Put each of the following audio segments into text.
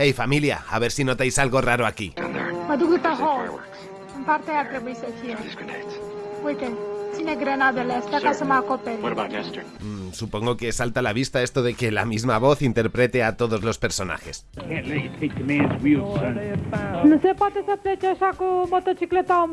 Hey familia, a ver si notáis algo raro aquí. Mm, supongo que salta a la vista esto de que la misma voz interprete a todos los personajes. Nu se motocicleta!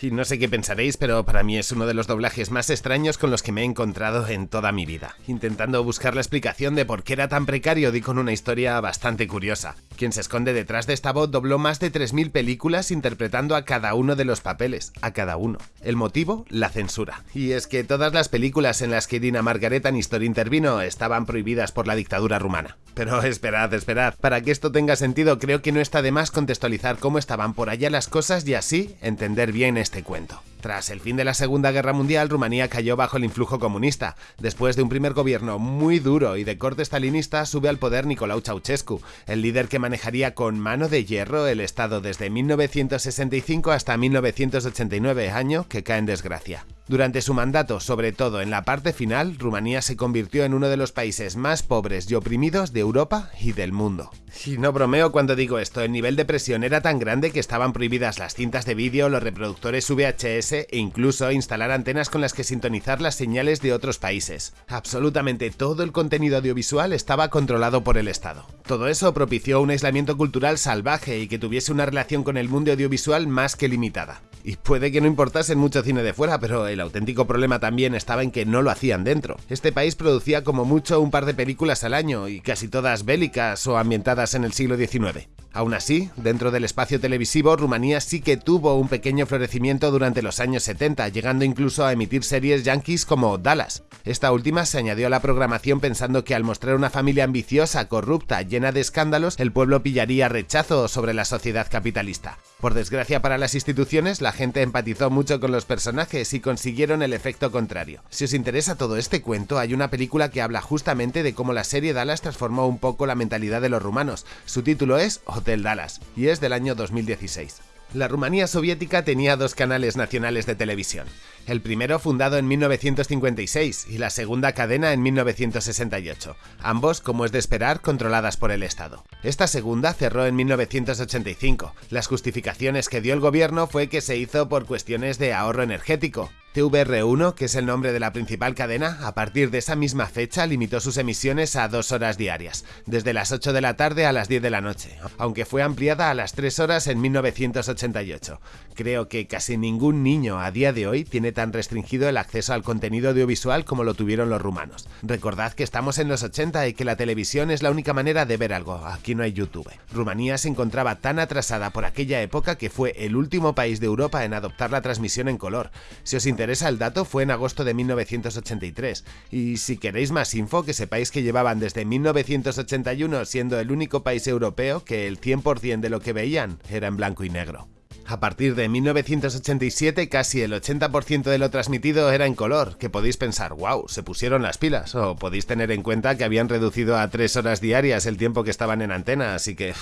Y no sé qué pensaréis, pero para mí es uno de los doblajes más extraños con los que me he encontrado en toda mi vida. Intentando buscar la explicación de por qué era tan precario, di con una historia bastante curiosa. Quien se esconde detrás de esta voz dobló más de 3.000 películas interpretando a cada uno de los papeles, a cada uno. El motivo, la censura. Y es que todas las películas en las que Dina Margaret Aniston intervino estaban prohibidas por la dictadura rumana. Pero esperad, esperad, para que esto tenga sentido creo que no está de más contextualizar cómo estaban por allá las cosas y así entender bien este cuento. Tras el fin de la Segunda Guerra Mundial, Rumanía cayó bajo el influjo comunista. Después de un primer gobierno muy duro y de corte stalinista, sube al poder Nicolau Ceausescu, el líder que manejaría con mano de hierro el Estado desde 1965 hasta 1989, año que cae en desgracia. Durante su mandato, sobre todo en la parte final, Rumanía se convirtió en uno de los países más pobres y oprimidos de Europa y del mundo. Y no bromeo cuando digo esto, el nivel de presión era tan grande que estaban prohibidas las cintas de vídeo, los reproductores VHS e incluso instalar antenas con las que sintonizar las señales de otros países. Absolutamente todo el contenido audiovisual estaba controlado por el Estado. Todo eso propició un aislamiento cultural salvaje y que tuviese una relación con el mundo audiovisual más que limitada. Y puede que no importase mucho cine de fuera, pero el auténtico problema también estaba en que no lo hacían dentro. Este país producía como mucho un par de películas al año, y casi todas bélicas o ambientadas en el siglo XIX. Aún así, dentro del espacio televisivo, Rumanía sí que tuvo un pequeño florecimiento durante los años 70, llegando incluso a emitir series yankees como Dallas. Esta última se añadió a la programación pensando que al mostrar una familia ambiciosa, corrupta, llena de escándalos, el pueblo pillaría rechazo sobre la sociedad capitalista. Por desgracia para las instituciones, la gente empatizó mucho con los personajes y consiguieron el efecto contrario. Si os interesa todo este cuento, hay una película que habla justamente de cómo la serie Dallas transformó un poco la mentalidad de los rumanos. Su título es Dallas y es del año 2016. La Rumanía soviética tenía dos canales nacionales de televisión, el primero fundado en 1956 y la segunda cadena en 1968, ambos, como es de esperar, controladas por el Estado. Esta segunda cerró en 1985. Las justificaciones que dio el gobierno fue que se hizo por cuestiones de ahorro energético, TVR1, que es el nombre de la principal cadena, a partir de esa misma fecha limitó sus emisiones a dos horas diarias, desde las 8 de la tarde a las 10 de la noche, aunque fue ampliada a las 3 horas en 1988. Creo que casi ningún niño a día de hoy tiene tan restringido el acceso al contenido audiovisual como lo tuvieron los rumanos. Recordad que estamos en los 80 y que la televisión es la única manera de ver algo, aquí no hay YouTube. Rumanía se encontraba tan atrasada por aquella época que fue el último país de Europa en adoptar la transmisión en color. Si os interesa el dato, fue en agosto de 1983. Y si queréis más info, que sepáis que llevaban desde 1981 siendo el único país europeo que el 100% de lo que veían era en blanco y negro. A partir de 1987 casi el 80% de lo transmitido era en color, que podéis pensar, wow, se pusieron las pilas, o podéis tener en cuenta que habían reducido a 3 horas diarias el tiempo que estaban en antena, así que,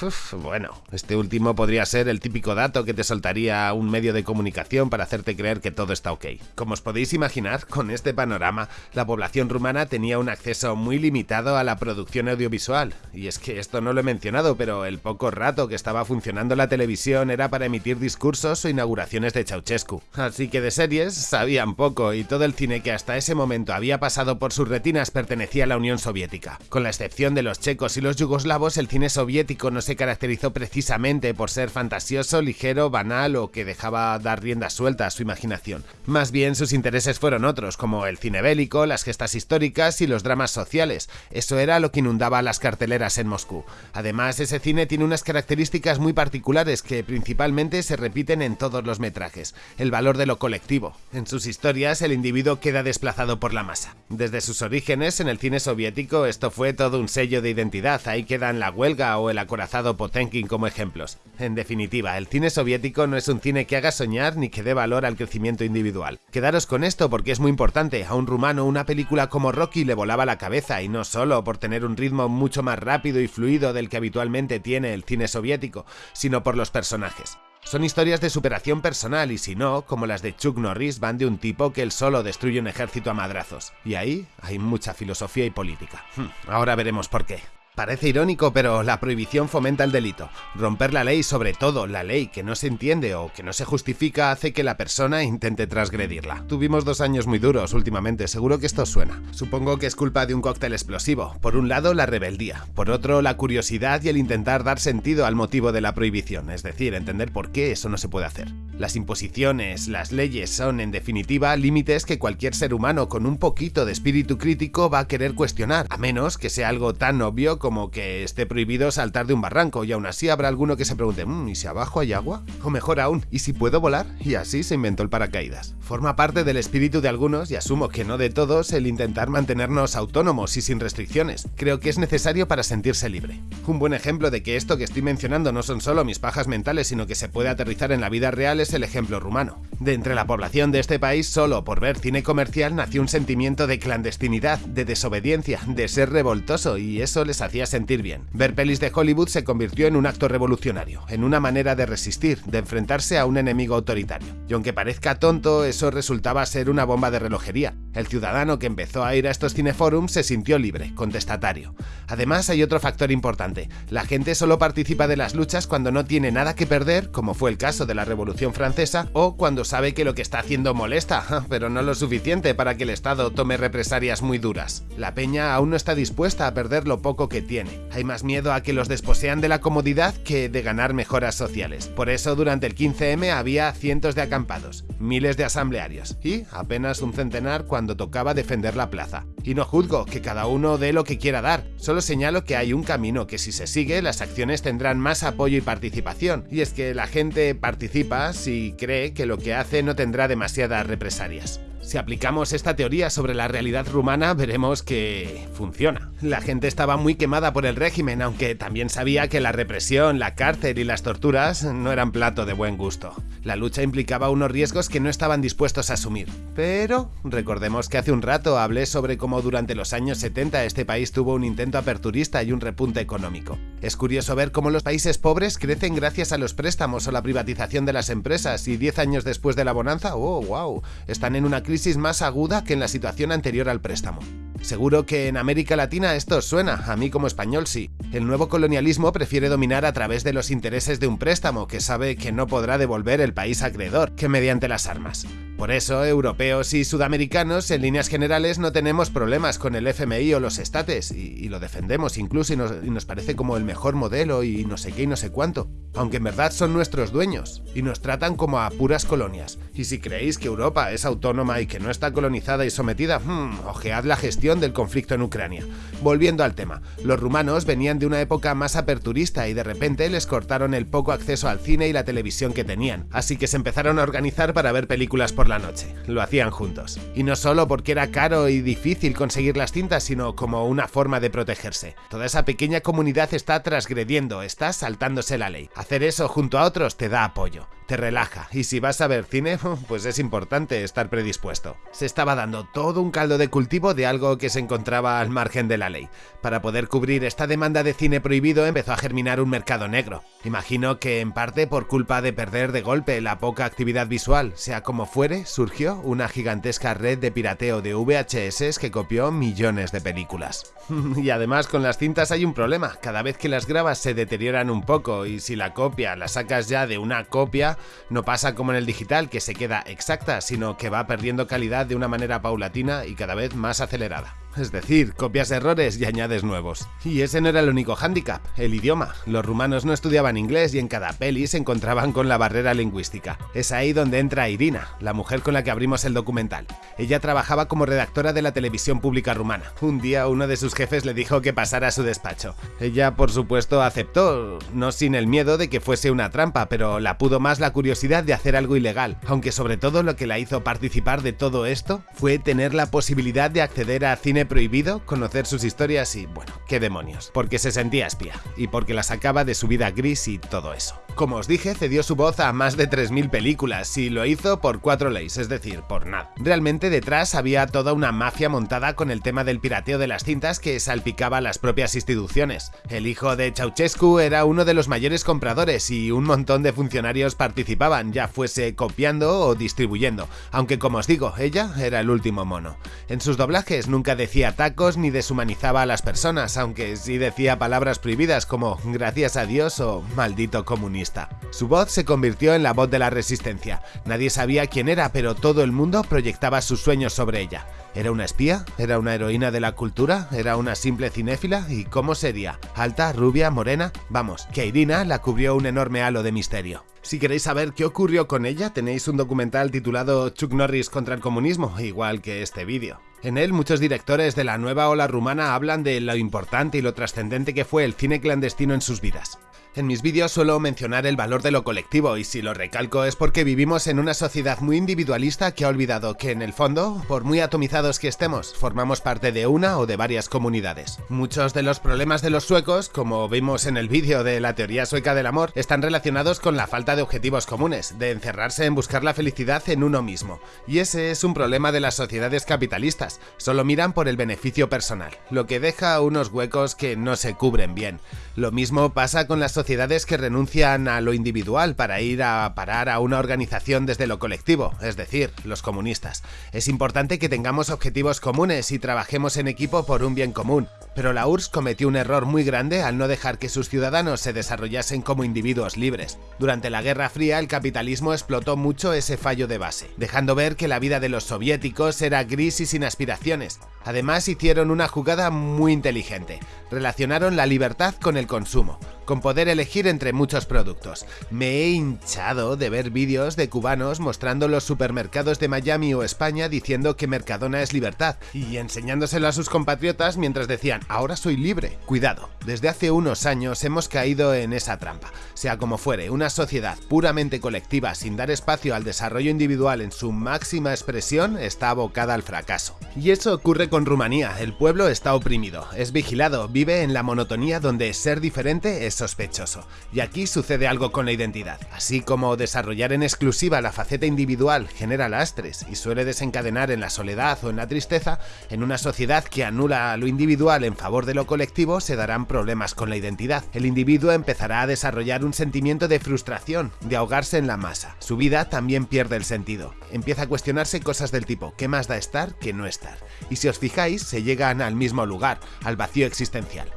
bueno, este último podría ser el típico dato que te soltaría un medio de comunicación para hacerte creer que todo está ok. Como os podéis imaginar, con este panorama, la población rumana tenía un acceso muy limitado a la producción audiovisual, y es que esto no lo he mencionado, pero el poco rato que estaba funcionando la televisión era para emitir discursos o inauguraciones de Ceausescu. Así que de series sabían poco y todo el cine que hasta ese momento había pasado por sus retinas pertenecía a la Unión Soviética. Con la excepción de los checos y los yugoslavos, el cine soviético no se caracterizó precisamente por ser fantasioso, ligero, banal o que dejaba dar rienda suelta a su imaginación. Más bien sus intereses fueron otros, como el cine bélico, las gestas históricas y los dramas sociales. Eso era lo que inundaba las carteleras en Moscú. Además, ese cine tiene unas características muy particulares que principalmente se repiten en todos los metrajes, el valor de lo colectivo. En sus historias el individuo queda desplazado por la masa. Desde sus orígenes en el cine soviético esto fue todo un sello de identidad, ahí quedan la huelga o el acorazado Potenkin como ejemplos. En definitiva, el cine soviético no es un cine que haga soñar ni que dé valor al crecimiento individual. Quedaros con esto porque es muy importante, a un rumano una película como Rocky le volaba la cabeza y no solo por tener un ritmo mucho más rápido y fluido del que habitualmente tiene el cine soviético, sino por los personajes. Son historias de superación personal y si no, como las de Chuck Norris, van de un tipo que él solo destruye un ejército a madrazos. Y ahí hay mucha filosofía y política. Hmm, ahora veremos por qué. Parece irónico, pero la prohibición fomenta el delito. Romper la ley, sobre todo la ley que no se entiende o que no se justifica, hace que la persona intente transgredirla. Tuvimos dos años muy duros últimamente, seguro que esto suena. Supongo que es culpa de un cóctel explosivo. Por un lado, la rebeldía. Por otro, la curiosidad y el intentar dar sentido al motivo de la prohibición, es decir, entender por qué eso no se puede hacer. Las imposiciones, las leyes son, en definitiva, límites que cualquier ser humano con un poquito de espíritu crítico va a querer cuestionar, a menos que sea algo tan obvio como que esté prohibido saltar de un barranco y aún así habrá alguno que se pregunte, mmm, ¿y si abajo hay agua? O mejor aún, ¿y si puedo volar? Y así se inventó el paracaídas. Forma parte del espíritu de algunos y asumo que no de todos el intentar mantenernos autónomos y sin restricciones. Creo que es necesario para sentirse libre. Un buen ejemplo de que esto que estoy mencionando no son solo mis pajas mentales, sino que se puede aterrizar en la vida real es el ejemplo rumano. De entre la población de este país, solo por ver cine comercial nació un sentimiento de clandestinidad, de desobediencia, de ser revoltoso y eso les hacía sentir bien. Ver pelis de Hollywood se convirtió en un acto revolucionario, en una manera de resistir, de enfrentarse a un enemigo autoritario. Y aunque parezca tonto, eso resultaba ser una bomba de relojería. El ciudadano que empezó a ir a estos cineforums se sintió libre, contestatario. Además hay otro factor importante, la gente solo participa de las luchas cuando no tiene nada que perder, como fue el caso de la Revolución Francesa, o cuando sabe que lo que está haciendo molesta, pero no lo suficiente para que el Estado tome represalias muy duras. La peña aún no está dispuesta a perder lo poco que tiene. Hay más miedo a que los desposean de la comodidad que de ganar mejoras sociales. Por eso durante el 15M había cientos de acampados, miles de asamblearios y apenas un centenar cuando tocaba defender la plaza. Y no juzgo que cada uno dé lo que quiera dar, solo señalo que hay un camino que si se sigue las acciones tendrán más apoyo y participación, y es que la gente participa si cree que lo que hace no tendrá demasiadas represalias. Si aplicamos esta teoría sobre la realidad rumana, veremos que funciona. La gente estaba muy quemada por el régimen, aunque también sabía que la represión, la cárcel y las torturas no eran plato de buen gusto. La lucha implicaba unos riesgos que no estaban dispuestos a asumir. Pero recordemos que hace un rato hablé sobre cómo durante los años 70 este país tuvo un intento aperturista y un repunte económico. Es curioso ver cómo los países pobres crecen gracias a los préstamos o la privatización de las empresas y 10 años después de la bonanza, oh wow, están en una crisis más aguda que en la situación anterior al préstamo. Seguro que en América Latina esto suena, a mí como español sí. El nuevo colonialismo prefiere dominar a través de los intereses de un préstamo que sabe que no podrá devolver el país acreedor que mediante las armas. Por eso, europeos y sudamericanos, en líneas generales, no tenemos problemas con el FMI o los estates, y, lo defendemos incluso y nos, y nos, parece como el mejor modelo y no sé qué y no sé cuánto, aunque en verdad son nuestros dueños, y nos tratan como a puras colonias. Y si creéis que Europa es autónoma y que no está colonizada y sometida, hmm, ojead la gestión del conflicto en Ucrania. Volviendo al tema, los rumanos venían de una época más aperturista y de repente les cortaron el poco acceso al cine y la televisión que tenían, así que se empezaron a organizar para ver películas por la noche. Lo hacían juntos. Y no solo porque era caro y difícil conseguir las cintas, sino como una forma de protegerse. Toda esa pequeña comunidad está transgrediendo, está saltándose la ley. Hacer eso junto a otros te da apoyo, te relaja, y si vas a ver cine, pues es importante estar predispuesto. Se estaba dando todo un caldo de cultivo de algo que se encontraba al margen de la ley. Para poder cubrir esta demanda de cine prohibido empezó a germinar un mercado negro. Imagino que en parte por culpa de perder de golpe la poca actividad visual, sea como fuere, surgió una gigantesca red de pirateo de VHS que copió millones de películas. y además con las cintas hay un problema, cada vez que las grabas se deterioran un poco y si la copia la sacas ya de una copia, no pasa como en el digital que se queda exacta, sino que va perdiendo calidad de una manera paulatina y cada vez más acelerada es decir, copias errores y añades nuevos. Y ese no era el único hándicap, el idioma. Los rumanos no estudiaban inglés y en cada peli se encontraban con la barrera lingüística. Es ahí donde entra Irina, la mujer con la que abrimos el documental. Ella trabajaba como redactora de la televisión pública rumana. Un día uno de sus jefes le dijo que pasara a su despacho. Ella, por supuesto, aceptó, no sin el miedo de que fuese una trampa, pero la pudo más la curiosidad de hacer algo ilegal, aunque sobre todo lo que la hizo participar de todo esto fue tener la posibilidad de acceder a cine prohibido, conocer sus historias y, bueno, qué demonios, porque se sentía espía y porque la sacaba de su vida gris y todo eso. Como os dije, cedió su voz a más de 3.000 películas y lo hizo por cuatro leyes, es decir, por nada. Realmente detrás había toda una mafia montada con el tema del pirateo de las cintas que salpicaba las propias instituciones. El hijo de Ceausescu era uno de los mayores compradores y un montón de funcionarios participaban, ya fuese copiando o distribuyendo, aunque como os digo, ella era el último mono. En sus doblajes nunca decía tacos ni deshumanizaba a las personas, aunque sí decía palabras prohibidas como gracias a Dios o maldito comunista. Su voz se convirtió en la voz de la resistencia. Nadie sabía quién era, pero todo el mundo proyectaba sus sueños sobre ella. ¿Era una espía? ¿Era una heroína de la cultura? ¿Era una simple cinéfila? ¿Y cómo sería? ¿Alta? ¿Rubia? ¿Morena? Vamos, que Irina la cubrió un enorme halo de misterio. Si queréis saber qué ocurrió con ella, tenéis un documental titulado Chuck Norris contra el comunismo, igual que este vídeo. En él, muchos directores de la nueva ola rumana hablan de lo importante y lo trascendente que fue el cine clandestino en sus vidas. En mis vídeos suelo mencionar el valor de lo colectivo y si lo recalco es porque vivimos en una sociedad muy individualista que ha olvidado que en el fondo, por muy atomizados que estemos, formamos parte de una o de varias comunidades. Muchos de los problemas de los suecos, como vimos en el vídeo de la teoría sueca del amor, están relacionados con la falta de objetivos comunes, de encerrarse en buscar la felicidad en uno mismo. Y ese es un problema de las sociedades capitalistas, solo miran por el beneficio personal, lo que deja unos huecos que no se cubren bien. Lo mismo pasa con las que renuncian a lo individual para ir a parar a una organización desde lo colectivo, es decir, los comunistas. Es importante que tengamos objetivos comunes y trabajemos en equipo por un bien común, pero la URSS cometió un error muy grande al no dejar que sus ciudadanos se desarrollasen como individuos libres. Durante la Guerra Fría el capitalismo explotó mucho ese fallo de base, dejando ver que la vida de los soviéticos era gris y sin aspiraciones. Además hicieron una jugada muy inteligente, relacionaron la libertad con el consumo, con poder elegir entre muchos productos. Me he hinchado de ver vídeos de cubanos mostrando los supermercados de Miami o España diciendo que Mercadona es libertad y enseñándoselo a sus compatriotas mientras decían ahora soy libre. Cuidado, desde hace unos años hemos caído en esa trampa. Sea como fuere, una sociedad puramente colectiva sin dar espacio al desarrollo individual en su máxima expresión está abocada al fracaso. Y eso ocurre con Rumanía, el pueblo está oprimido, es vigilado, vive en la monotonía donde ser diferente es sospechoso, y aquí sucede algo con la identidad. Así como desarrollar en exclusiva la faceta individual genera lastres y suele desencadenar en la soledad o en la tristeza, en una sociedad que anula lo individual en favor de lo colectivo se darán problemas con la identidad. El individuo empezará a desarrollar un sentimiento de frustración, de ahogarse en la masa. Su vida también pierde el sentido. Empieza a cuestionarse cosas del tipo ¿qué más da estar que no estar? Y si os fijáis, se llegan al mismo lugar, al vacío existencial.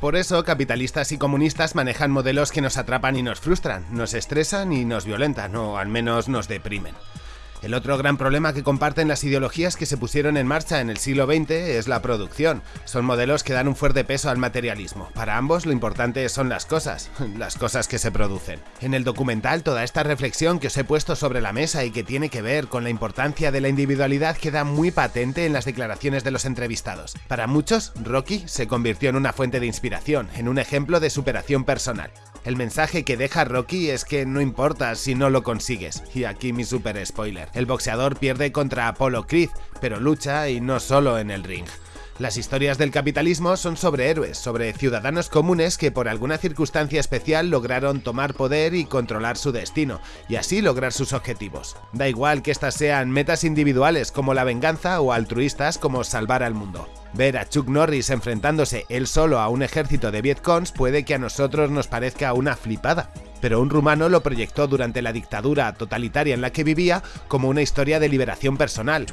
Por eso, capitalistas y comunistas manejan modelos que nos atrapan y nos frustran, nos estresan y nos violentan, o al menos nos deprimen. El otro gran problema que comparten las ideologías que se pusieron en marcha en el siglo XX es la producción. Son modelos que dan un fuerte peso al materialismo. Para ambos lo importante son las cosas, las cosas que se producen. En el documental toda esta reflexión que os he puesto sobre la mesa y que tiene que ver con la importancia de la individualidad queda muy patente en las declaraciones de los entrevistados. Para muchos, Rocky se convirtió en una fuente de inspiración, en un ejemplo de superación personal. El mensaje que deja Rocky es que no importa si no lo consigues, y aquí mi super spoiler. El boxeador pierde contra Apollo Creed, pero lucha y no solo en el ring. Las historias del capitalismo son sobre héroes, sobre ciudadanos comunes que por alguna circunstancia especial lograron tomar poder y controlar su destino, y así lograr sus objetivos. Da igual que estas sean metas individuales como la venganza o altruistas como salvar al mundo. Ver a Chuck Norris enfrentándose él solo a un ejército de Vietcongs puede que a nosotros nos parezca una flipada, pero un rumano lo proyectó durante la dictadura totalitaria en la que vivía como una historia de liberación personal.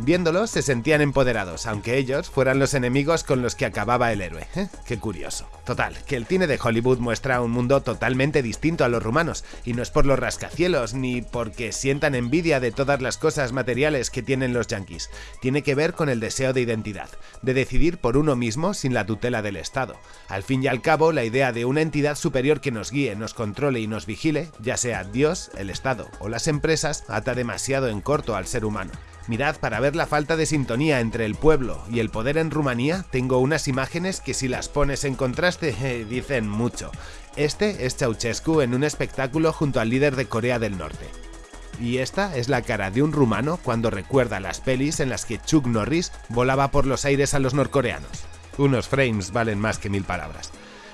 Viéndolos se sentían empoderados, aunque ellos fueran los enemigos con los que acababa el héroe. ¿Eh? Qué curioso. Total, que el cine de Hollywood muestra un mundo totalmente distinto a los rumanos, y no es por los rascacielos, ni porque sientan envidia de todas las cosas materiales que tienen los yankees. Tiene que ver con el deseo de identidad, de decidir por uno mismo sin la tutela del Estado. Al fin y al cabo, la idea de una entidad superior que nos guíe, nos controle y nos vigile, ya sea Dios, el Estado o las empresas, ata demasiado en corto al ser humano. Mirad, para ver la falta de sintonía entre el pueblo y el poder en Rumanía, tengo unas imágenes que si las pones en contraste eh, dicen mucho. Este es Ceausescu en un espectáculo junto al líder de Corea del Norte. Y esta es la cara de un rumano cuando recuerda las pelis en las que Chuck Norris volaba por los aires a los norcoreanos. Unos frames valen más que mil palabras.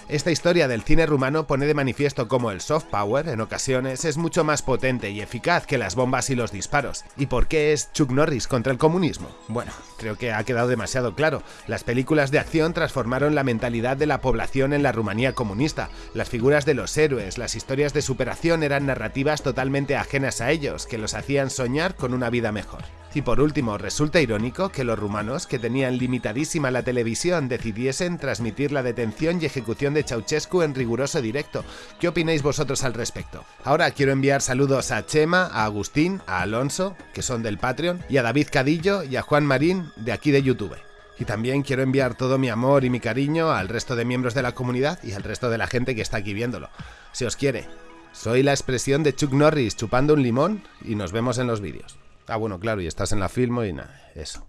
Esta historia del cine rumano pone de manifiesto cómo el soft power, en ocasiones, es mucho más potente y eficaz que las bombas y los disparos. ¿Y por qué es Chuck Norris contra el comunismo? Bueno, creo que ha quedado demasiado claro. Las películas de acción transformaron la mentalidad de la población en la Rumanía comunista. Las figuras de los héroes, las historias de superación eran narrativas totalmente ajenas a ellos, que los hacían soñar con una vida mejor. Y por último, resulta irónico que los rumanos, que tenían limitadísima la televisión, decidiesen transmitir la detención y ejecución de Ceausescu en riguroso directo. ¿Qué opináis vosotros al respecto? Ahora quiero enviar saludos a Chema, a Agustín, a Alonso, que son del Patreon, y a David Cadillo y a Juan Marín, de aquí de YouTube. Y también quiero enviar todo mi amor y mi cariño al resto de miembros de la comunidad y al resto de la gente que está aquí viéndolo. Si os quiere. Soy la expresión de Chuck Norris chupando un limón y nos vemos en los vídeos. Ah, bueno, claro, y estás en la filmo y nada, eso.